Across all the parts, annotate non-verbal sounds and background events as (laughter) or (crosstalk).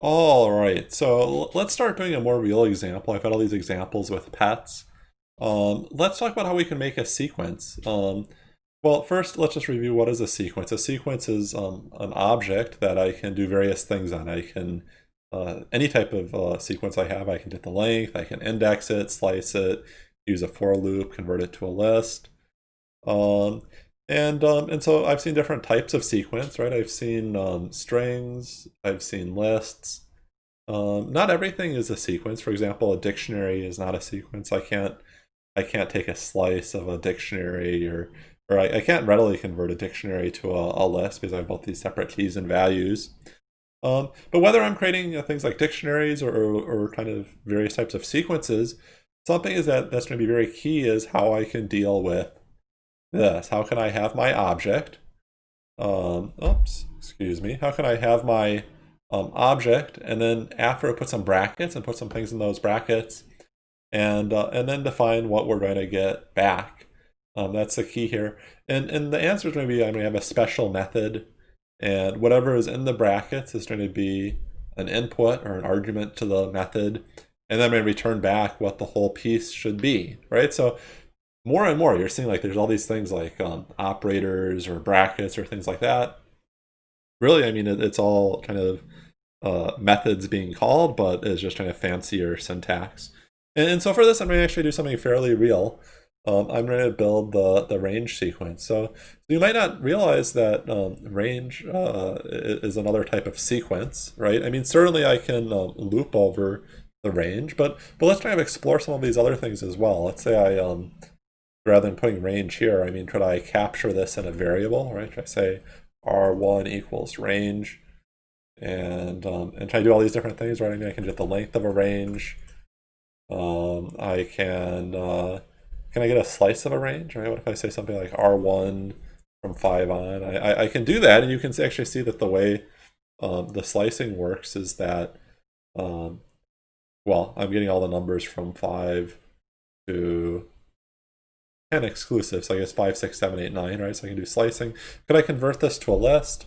All right, so let's start doing a more real example. I've had all these examples with pets. Um, let's talk about how we can make a sequence. Um, well, first, let's just review what is a sequence. A sequence is um, an object that I can do various things on. I can, uh, any type of uh, sequence I have, I can get the length, I can index it, slice it, use a for loop, convert it to a list. Um, and um, and so I've seen different types of sequence, right? I've seen um, strings, I've seen lists. Um, not everything is a sequence. For example, a dictionary is not a sequence. I can't I can't take a slice of a dictionary or or I, I can't readily convert a dictionary to a, a, list because I have both these separate keys and values. Um, but whether I'm creating uh, things like dictionaries or, or, or kind of various types of sequences, something is that that's going to be very key is how I can deal with this. How can I have my object? Um, oops, excuse me. How can I have my um, object and then after I put some brackets and put some things in those brackets and uh, and then define what we're going to get back. Um, that's the key here. And and the answer is going to be I'm going to have a special method and whatever is in the brackets is going to be an input or an argument to the method and then I'm going to return back what the whole piece should be, right? So more and more you're seeing like there's all these things like um, operators or brackets or things like that. Really i mean it, it's all kind of uh, methods being called but it's just kind of fancier syntax. And, and so for this i'm going to actually do something fairly real. Um, i'm going to build the the range sequence. So you might not realize that um, range uh, is another type of sequence right? I mean certainly i can um, loop over the range but but let's kind of explore some of these other things as well. Let's say i um rather than putting range here, I mean, could I capture this in a variable, right? Could I say R1 equals range and, um, and try to do all these different things, right? I mean, I can get the length of a range. Um, I can, uh, can I get a slice of a range, right? What if I say something like R1 from 5 on? I, I, I can do that, and you can actually see that the way um, the slicing works is that, um, well, I'm getting all the numbers from 5 to 10 exclusive, so I guess 5, 6, 7, 8, 9, right? So I can do slicing. Could I convert this to a list?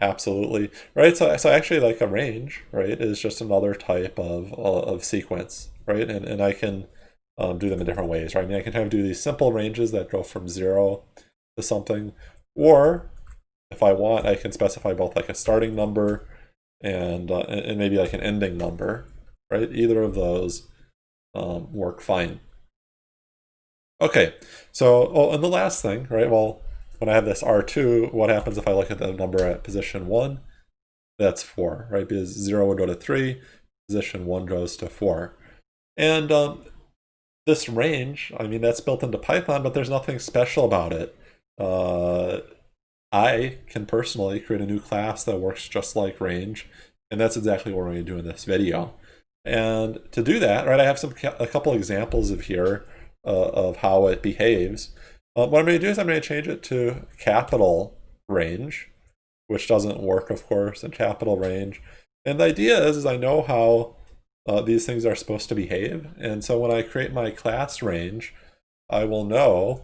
Absolutely, right? So, so actually like a range, right, is just another type of, of sequence, right? And, and I can um, do them in different ways, right? I mean, I can kind of do these simple ranges that go from zero to something, or if I want, I can specify both like a starting number and, uh, and maybe like an ending number, right? Either of those um, work fine. Okay, so, oh, and the last thing, right, well, when I have this R2, what happens if I look at the number at position 1? That's 4, right, because 0 would go to 3, position 1 goes to 4. And um, this range, I mean, that's built into Python, but there's nothing special about it. Uh, I can personally create a new class that works just like range, and that's exactly what we're going to do in this video. And to do that, right, I have some a couple examples of here uh, of how it behaves. Uh, what I'm going to do is I'm going to change it to capital range, which doesn't work, of course, in capital range. And the idea is, is I know how uh, these things are supposed to behave. And so when I create my class range, I will know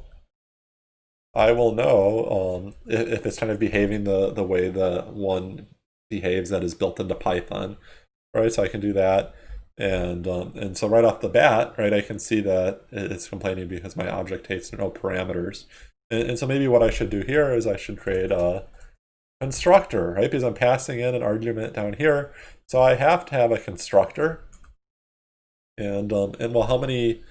I will know um, if, if, it's kind of behaving the, the way the one behaves that is built into Python. Right, so I can do that. And, um, and so right off the bat, right, I can see that it's complaining because my object takes no parameters. And, and so maybe what I should do here is I should create a constructor, right? Because I'm passing in an argument down here. So I have to have a constructor. And, um, and well, how many,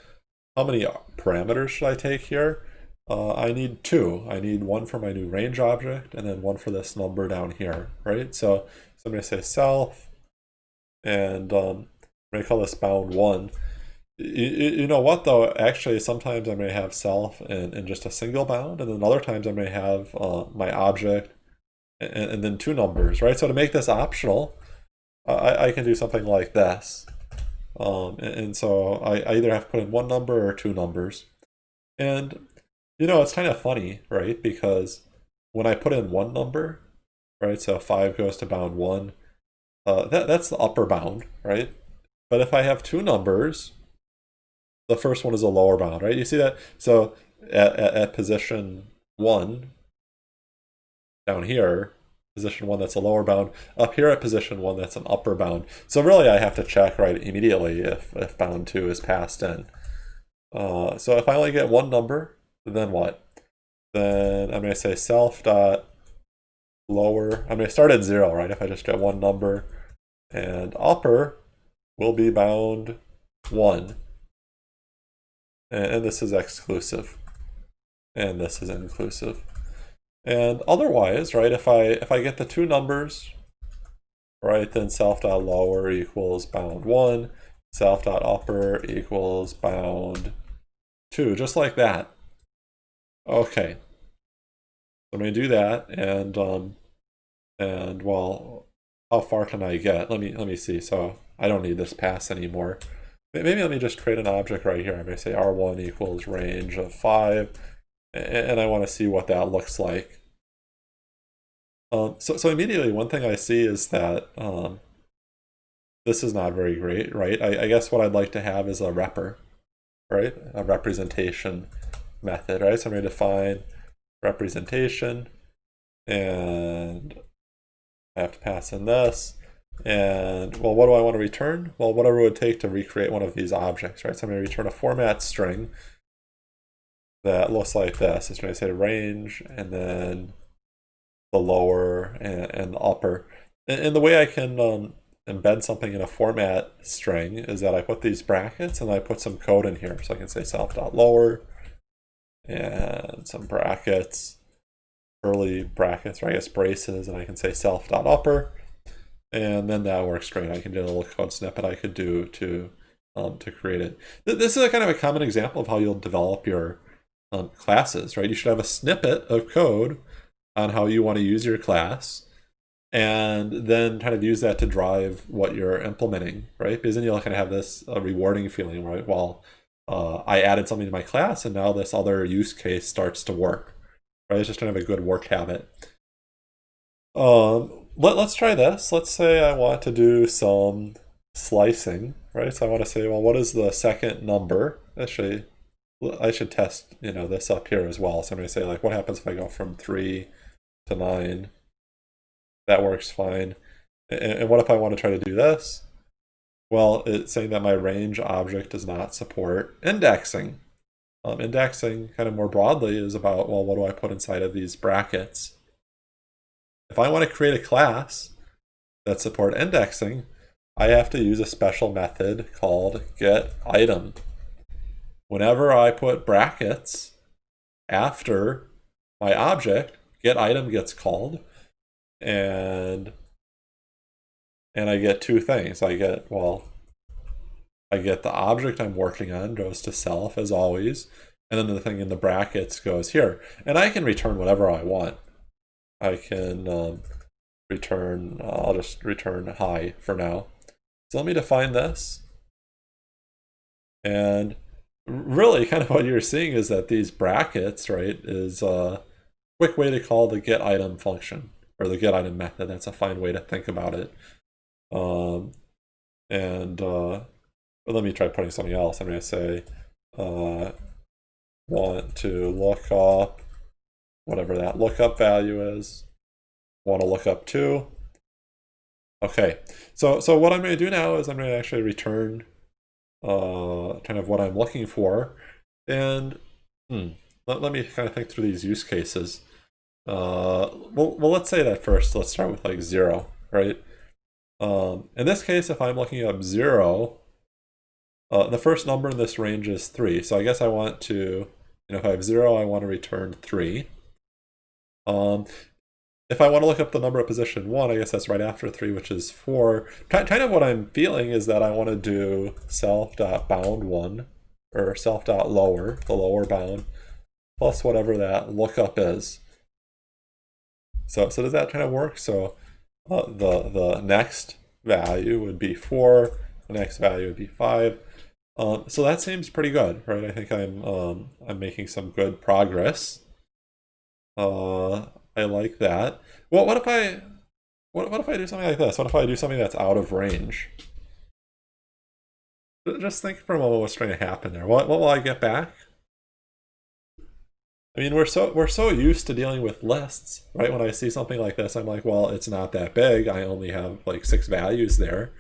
how many parameters should I take here? Uh, I need two. I need one for my new range object and then one for this number down here, right? So, so I'm going to say self and um, going to call this bound one. You, you, know what though, actually sometimes I may have self in just a single bound and then other times I may have uh, my object and, and, then two numbers, right? So to make this optional, I, I can do something like this. Um, and, and, so I, I either have to put in one number or two numbers. And, you know, it's kind of funny, right? Because when I put in one number, right, so 5 goes to bound 1, uh, that, that's the upper bound, right? But if I have two numbers, the first one is a lower bound, right? You see that? So at, at, at position one, down here, position one that's a lower bound, up here at position one that's an upper bound. So really I have to check right immediately if, if bound two is passed in. Uh, so if I only get one number, then what? Then I'm going to say self dot lower. I'm going to start at zero, right? If I just get one number, and upper will be bound one, and, and this is exclusive, and this is inclusive. And otherwise, right, if I if I get the two numbers, right, then self dot lower equals bound one, self dot upper equals bound two, just like that. Okay. I'm gonna do that and um and well how far can I get? Let me let me see. So I don't need this pass anymore. Maybe let me just create an object right here. I'm gonna say R1 equals range of five and I want to see what that looks like. Um, so, so immediately one thing I see is that um, this is not very great, right? I, I, guess what I'd like to have is a repr, right? A representation method, right? So I'm going to define representation and I have to pass in this. And well, what do I want to return? Well, whatever it would take to recreate one of these objects, right? So I'm going to return a format string that looks like this. It's going to say range and then the lower and, and the upper. And, and, the way I can um, embed something in a format string is that I put these brackets and I put some code in here. So I can say self.lower and some brackets, early brackets, or I guess braces, and I can say self.upper. And then that works great. I can do a little code snippet I could do to um, to create it. This is a kind of a common example of how you'll develop your um, classes, right? You should have a snippet of code on how you want to use your class and then kind of use that to drive what you're implementing, right? Because then you'll kind of have this uh, rewarding feeling, right? Well, uh, I added something to my class and now this other use case starts to work, right? It's just kind of a good work habit. Um, let, let's try this. Let's say I want to do some slicing, right? So I want to say, well, what is the second number? Actually, I should test, you know, this up here as well. So I'm going to say, like, what happens if I go from 3 to 9? That works fine. And, and what if I want to try to do this? Well, it's saying that my range object does not support indexing. Um, indexing, kind of more broadly, is about, well, what do I put inside of these brackets? If I want to create a class that support indexing, I have to use a special method called getItem whenever I put brackets after my object, get item gets called, and and I get two things. I get, well, I get the object I'm working on goes to self as always, and then the thing in the brackets goes here. And I can return whatever I want. I can um, return, uh, I'll just return hi for now. So let me define this. And really kind of what you're seeing is that these brackets, right, is a quick way to call the get item function or the get item method. That's a fine way to think about it. Um, and uh, let me try putting something else. I'm going to say uh, want to look up whatever that lookup value is. Want to look up to. Okay, so so what I'm going to do now is I'm going to actually return uh, kind of what I'm looking for. And hmm, let, let me kind of think through these use cases. Uh, well, well, let's say that first. Let's start with like zero, right? Um, in this case, if I'm looking up zero, uh, the first number in this range is three. So I guess I want to, you know, if I have zero, I want to return three. Um, if I want to look up the number of position 1, I guess that's right after 3, which is 4. Kind of what I'm feeling is that I want to do self.bound1, or self.lower, the lower bound, plus whatever that lookup is. So, so does that kind of work? So uh, the, the next value would be 4, the next value would be 5. Um, so that seems pretty good, right? I think I'm um, I'm making some good progress. Uh, I like that. Well, what if I, what, what if I do something like this? What if I do something that's out of range? Just think for a moment what's trying to happen there. What, what will I get back? I mean, we're so we're so used to dealing with lists, right? When I see something like this, I'm like, well, it's not that big. I only have like six values there.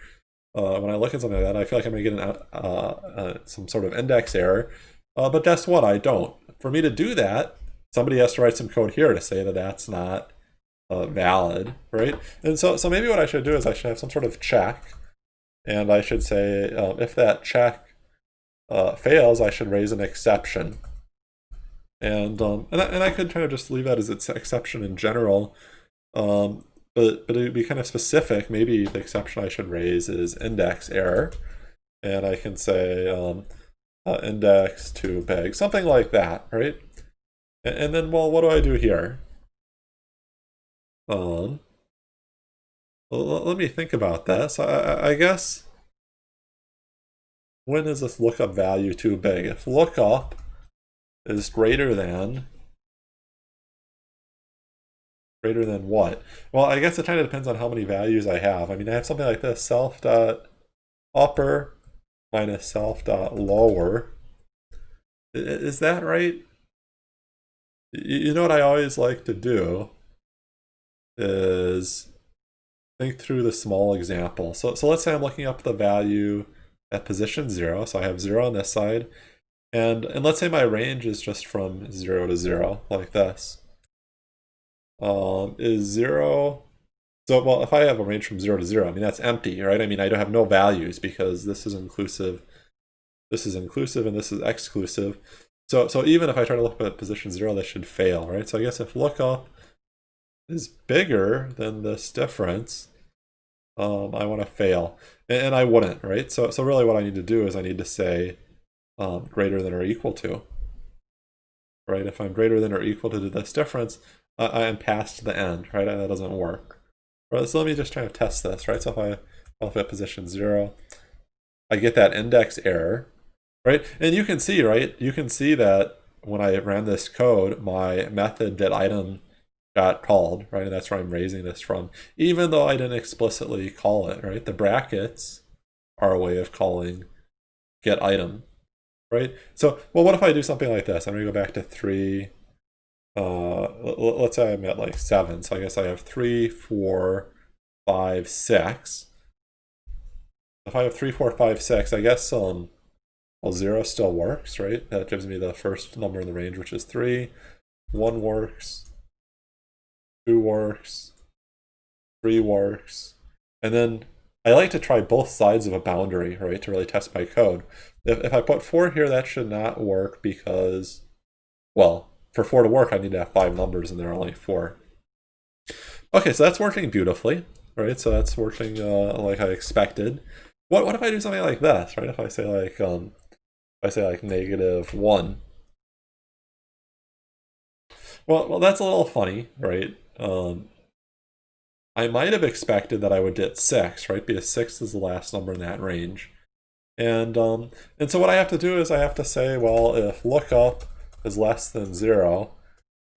Uh, when I look at something like that, I feel like I'm going to get an, uh, uh, some sort of index error. Uh, but guess what? I don't. For me to do that, somebody has to write some code here to say that that's not uh, valid, right? And so, so maybe what I should do is I should have some sort of check, and I should say um, if that check uh, fails, I should raise an exception. And um, and I, and I could kind of just leave that as its exception in general, um, but but it would be kind of specific. Maybe the exception I should raise is index error, and I can say um, uh, index to big, something like that, right? And, and then, well, what do I do here? Um, well, let me think about this. I, I guess when is this lookup value too big? If lookup is greater than greater than what? Well, I guess it kind of depends on how many values I have. I mean, I have something like this, self dot upper minus self dot lower. Is that right? You know what I always like to do is think through the small example. So, so let's say I'm looking up the value at position zero. So I have zero on this side and, and let's say my range is just from 0 to 0, like this. Um, is 0... So, well, if I have a range from 0 to 0, I mean, that's empty, right? I mean, I don't have no values because this is inclusive, this is inclusive, and this is exclusive. So, so even if I try to look at position 0, this should fail, right? So I guess if lookup is bigger than this difference, um, I want to fail. And, and I wouldn't, right? So, so really what I need to do is I need to say um, greater than or equal to. Right, if I'm greater than or equal to this difference, I am past the end, right? That doesn't work. So let me just try to test this, right? So if I if at position zero, I get that index error, right? And you can see, right? You can see that when I ran this code, my method get item got called, right? And that's where I'm raising this from, even though I didn't explicitly call it, right? The brackets are a way of calling get item, right? So, well, what if I do something like this? I'm to go back to 3. Uh, let's say I'm at like 7. So I guess I have 3, 4, 5, 6. If I have 3, 4, 5, 6, I guess um, well, 0 still works, right? That gives me the first number in the range, which is 3. 1 works. 2 works. 3 works. And then I like to try both sides of a boundary, right, to really test my code. If, if I put 4 here, that should not work because, well, for 4 to work, I need to have 5 numbers and there are only 4. Okay, so that's working beautifully, right? So that's working uh, like I expected. What, what if I do something like this, right? If I say like, um, if I say like negative 1. Well, well, that's a little funny, right? Um, I might have expected that I would get 6, right? Because 6 is the last number in that range. And um, and so what I have to do is I have to say, well, if lookup is less than 0,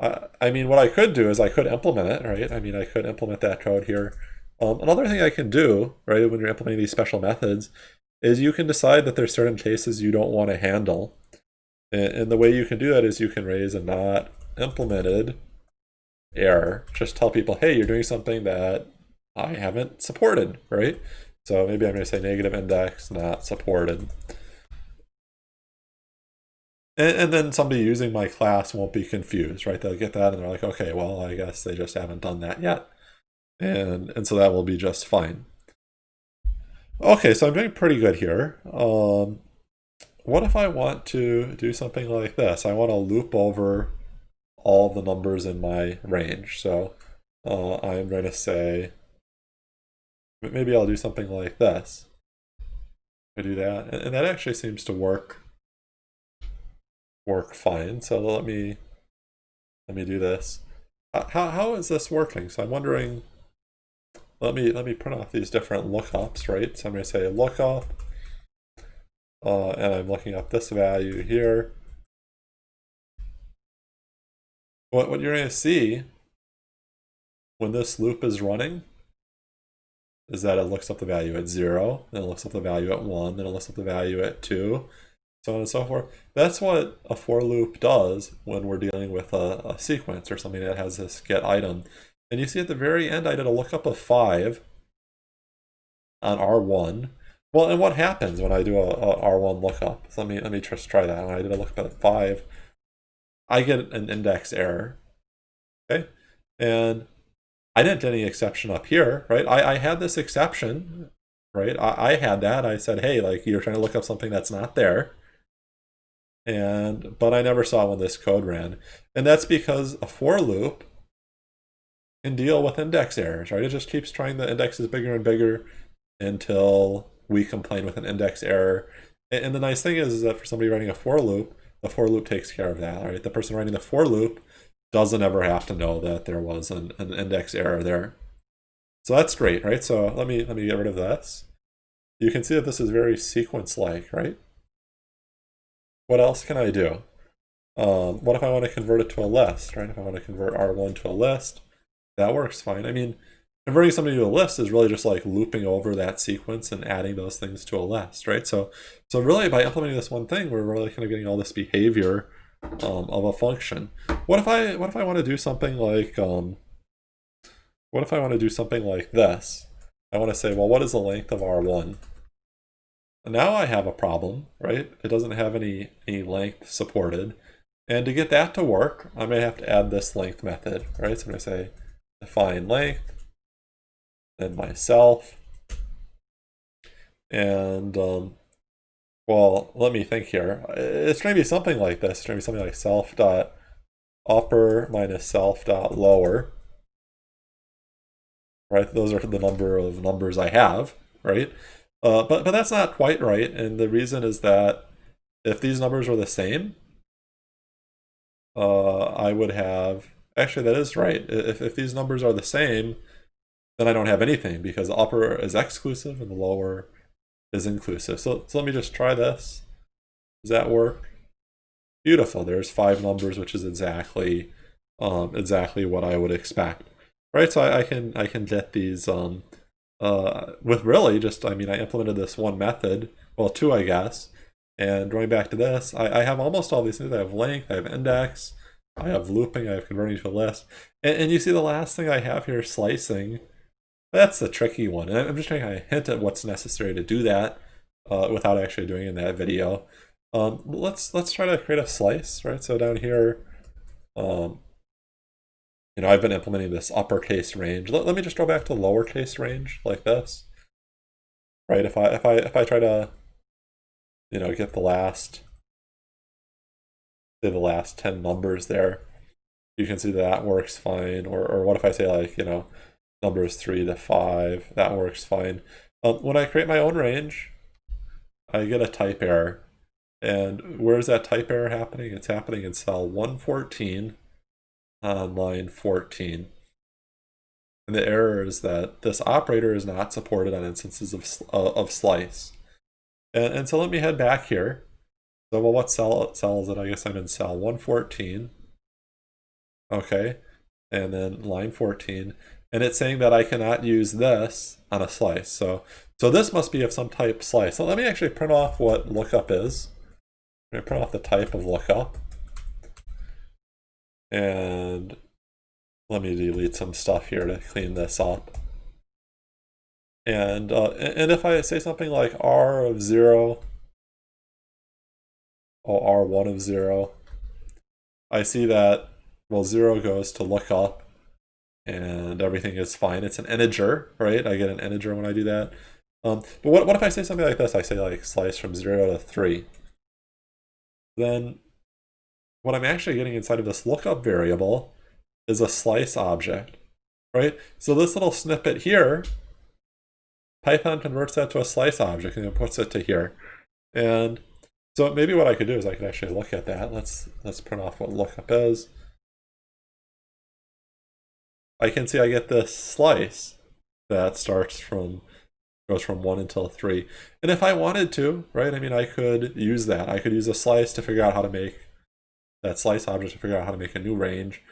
I, I mean, what I could do is I could implement it, right? I mean, I could implement that code here. Um, another thing I can do, right, when you're implementing these special methods, is you can decide that there's certain cases you don't want to handle. And, and the way you can do that is you can raise a not implemented error. Just tell people, hey, you're doing something that I haven't supported, right? So maybe I'm going to say negative index not supported. And, and, then somebody using my class won't be confused, right? They'll get that and they're like, okay, well, I guess they just haven't done that yet. And, and so that will be just fine. Okay, so I'm doing pretty good here. Um, what if I want to do something like this? I want to loop over all the numbers in my range. So uh, I'm going to say, maybe I'll do something like this. I do that, and, and that actually seems to work work fine. So let me let me do this. How how is this working? So I'm wondering. Let me let me print off these different lookups, right? So I'm going to say lookup, uh, and I'm looking up this value here. what, what you're going to see when this loop is running is that it looks up the value at 0, then it looks up the value at 1, then it looks up the value at 2, so on and so forth. That's what a for loop does when we're dealing with a, a sequence or something that has this get item. And you see at the very end, I did a lookup of 5 on R1. Well, and what happens when I do a, a R1 lookup? So let me let me just try that. When I did a lookup at 5, I get an index error. Okay, and I didn't any exception up here, right? I, I had this exception, right? I, I had that. I said, hey, like you're trying to look up something that's not there and but I never saw when this code ran. And that's because a for loop can deal with index errors, right? It just keeps trying the indexes bigger and bigger until we complain with an index error. And the nice thing is, is that for somebody writing a for loop, the for loop takes care of that, right? The person writing the for loop doesn't ever have to know that there was an, an index error there. So that's great, right? So let me let me get rid of this. You can see that this is very sequence-like, right? What else can I do? Um, what if I want to convert it to a list, right? If I want to convert R1 to a list, that works fine. I mean, converting something to a list is really just like looping over that sequence and adding those things to a list, right? So, so really by implementing this one thing, we're really kind of getting all this behavior um, of a function. What if I what if I want to do something like um, what if I want to do something like this? I want to say, well, what is the length of R1? Now I have a problem, right? It doesn't have any, any length supported. And to get that to work, I may have to add this length method, right? So I'm going to say define length, then myself. And, um, well, let me think here. It's going to be something like this. It's going to be something like self dot upper minus self dot lower. Right? Those are the number of numbers I have, right? Uh, but, but that's not quite right, and the reason is that if these numbers were the same, uh, I would have... Actually, that is right. If, if these numbers are the same, then I don't have anything, because the upper is exclusive and the lower is inclusive. So, so let me just try this. Does that work? Beautiful. There's five numbers, which is exactly um, exactly what I would expect. Right, so I, I can I can get these um, uh, with really just, I mean, I implemented this one method, well, two, I guess. And going back to this, I, I have almost all these things. I have length, I have index, I have looping, I have converting to a list. And, and you see the last thing I have here, slicing. That's the tricky one. And I'm just trying to hint at what's necessary to do that uh, without actually doing in that video. Um, let's let's try to create a slice, right? So down here, um, you know, I've been implementing this uppercase range. Let, let me just go back to lowercase range like this. Right, if I if I if I try to you know get the last say the last 10 numbers there, you can see that, that works fine. Or or what if I say like, you know, numbers three to five, that works fine. Um, when I create my own range, I get a type error. And where is that type error happening? It's happening in cell 114 on line 14. And the error is that this operator is not supported on instances of, uh, of slice. And, and so let me head back here. So well, what cell, cell is it? I guess I'm in cell 114. Okay, and then line 14. And it's saying that I cannot use this on a slice. So, so this must be of some type slice. So let me actually print off what lookup is. Let me print off the type of lookup. And let me delete some stuff here to clean this up. And, uh, and if I say something like r of 0, or r1 of 0, I see that, well, 0 goes to lookup, and everything is fine. It's an integer, right? I get an integer when I do that. Um, but what, what if I say something like this? I say like slice from 0 to 3. Then what I'm actually getting inside of this lookup variable is a slice object, right? So this little snippet here, Python converts that to a slice object and it puts it to here. And so maybe what I could do is I could actually look at that. Let's let's print off what lookup is. I can see I get this slice that starts from goes from 1 until 3. And if I wanted to, right, I mean, I could use that. I could use a slice to figure out how to make that slice object to figure out how to make a new range.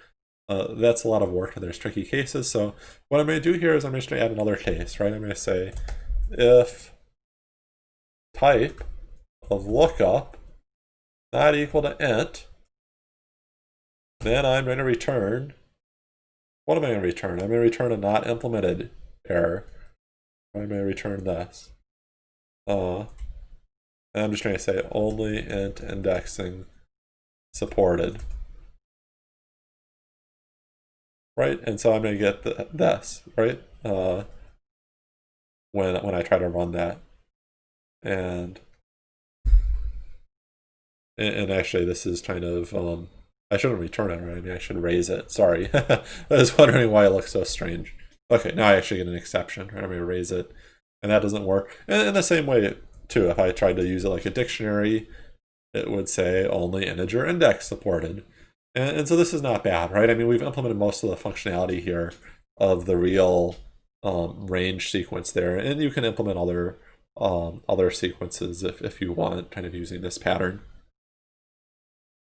Uh, that's a lot of work and there's tricky cases. So what I'm going to do here is I'm just going to add another case, right? I'm going to say if type of lookup not equal to int, then I'm going to return, what am I going to return? I'm going to return a not implemented error. I'm going to return this. Uh, I'm just going to say only int indexing supported. Right, and so I'm going to get the, this, right? Uh, when when I try to run that, and and, actually this is kind of um, I shouldn't return it, right? I mean, I should raise it. Sorry, (laughs) I was wondering why it looks so strange. Okay, now I actually get an exception, right? I'm going to raise it, and that doesn't work. And in the same way, too, if I tried to use it like a dictionary, it would say only integer index supported. And, and so this is not bad, right? I mean, we've implemented most of the functionality here of the real um, range sequence there, and you can implement other um, other sequences if, if you want, kind of using this pattern.